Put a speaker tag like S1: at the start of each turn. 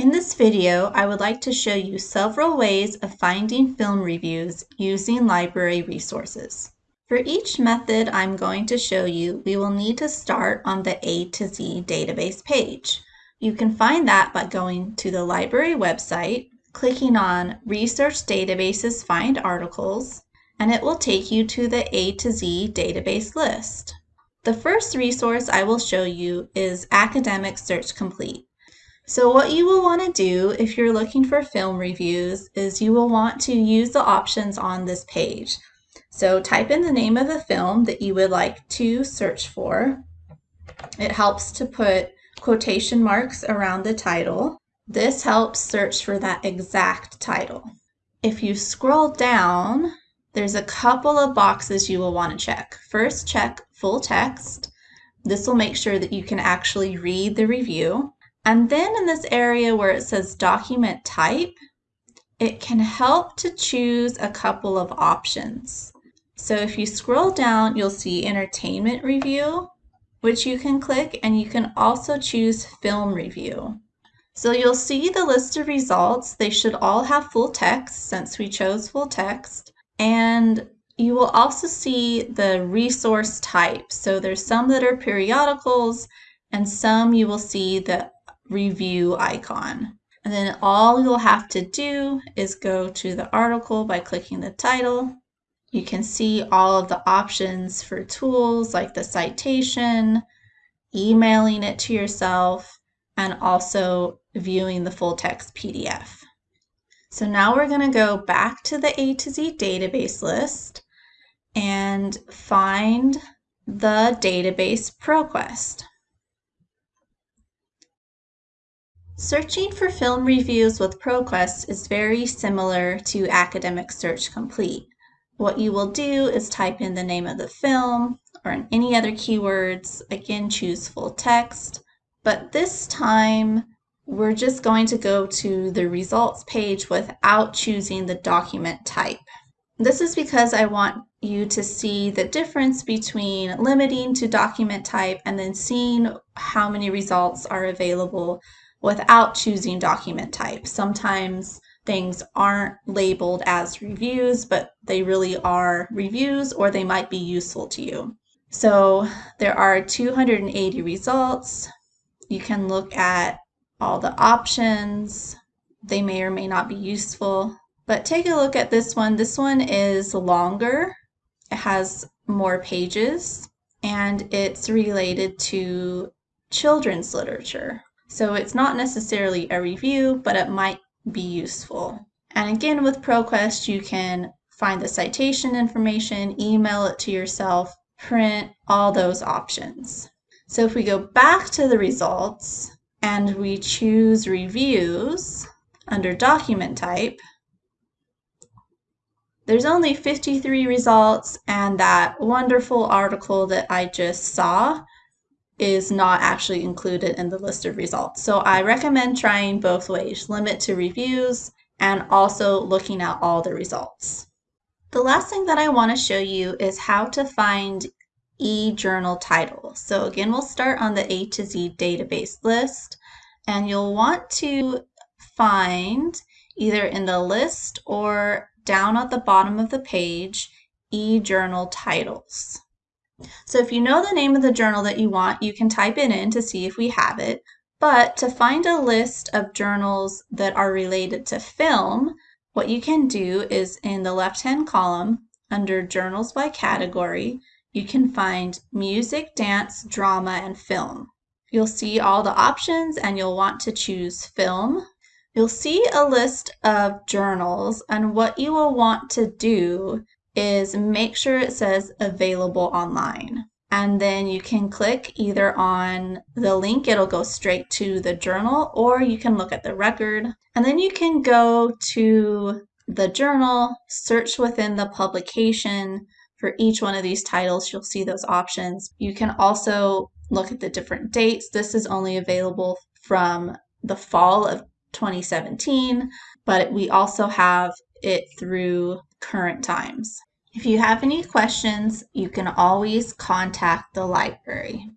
S1: In this video, I would like to show you several ways of finding film reviews using library resources. For each method I'm going to show you, we will need to start on the A to Z database page. You can find that by going to the library website, clicking on Research Databases Find Articles, and it will take you to the A to Z database list. The first resource I will show you is Academic Search Complete. So what you will want to do if you're looking for film reviews is you will want to use the options on this page. So type in the name of the film that you would like to search for. It helps to put quotation marks around the title. This helps search for that exact title. If you scroll down, there's a couple of boxes you will want to check. First, check full text. This will make sure that you can actually read the review. And then in this area where it says document type, it can help to choose a couple of options. So if you scroll down, you'll see entertainment review, which you can click, and you can also choose film review. So you'll see the list of results. They should all have full text since we chose full text. And you will also see the resource type. So there's some that are periodicals and some you will see the review icon. And then all you'll have to do is go to the article by clicking the title. You can see all of the options for tools like the citation, emailing it to yourself, and also viewing the full text PDF. So now we're going to go back to the A to Z database list and find the database ProQuest. Searching for film reviews with ProQuest is very similar to Academic Search Complete. What you will do is type in the name of the film or any other keywords, again choose full text, but this time we're just going to go to the results page without choosing the document type. This is because I want you to see the difference between limiting to document type and then seeing how many results are available without choosing document type. Sometimes things aren't labeled as reviews, but they really are reviews or they might be useful to you. So there are 280 results. You can look at all the options. They may or may not be useful, but take a look at this one. This one is longer. It has more pages and it's related to children's literature. So it's not necessarily a review, but it might be useful. And again, with ProQuest, you can find the citation information, email it to yourself, print, all those options. So if we go back to the results and we choose reviews under document type, there's only 53 results and that wonderful article that I just saw is not actually included in the list of results. So I recommend trying both ways, limit to reviews and also looking at all the results. The last thing that I want to show you is how to find e-journal title. So again, we'll start on the A to Z database list and you'll want to find either in the list or down at the bottom of the page e-journal titles. So if you know the name of the journal that you want, you can type it in to see if we have it. But to find a list of journals that are related to film, what you can do is in the left-hand column, under Journals by Category, you can find Music, Dance, Drama, and Film. You'll see all the options and you'll want to choose Film. You'll see a list of journals and what you will want to do is make sure it says available online. And then you can click either on the link, it'll go straight to the journal, or you can look at the record. And then you can go to the journal, search within the publication. For each one of these titles, you'll see those options. You can also look at the different dates. This is only available from the fall of 2017, but we also have it through current times. If you have any questions, you can always contact the library.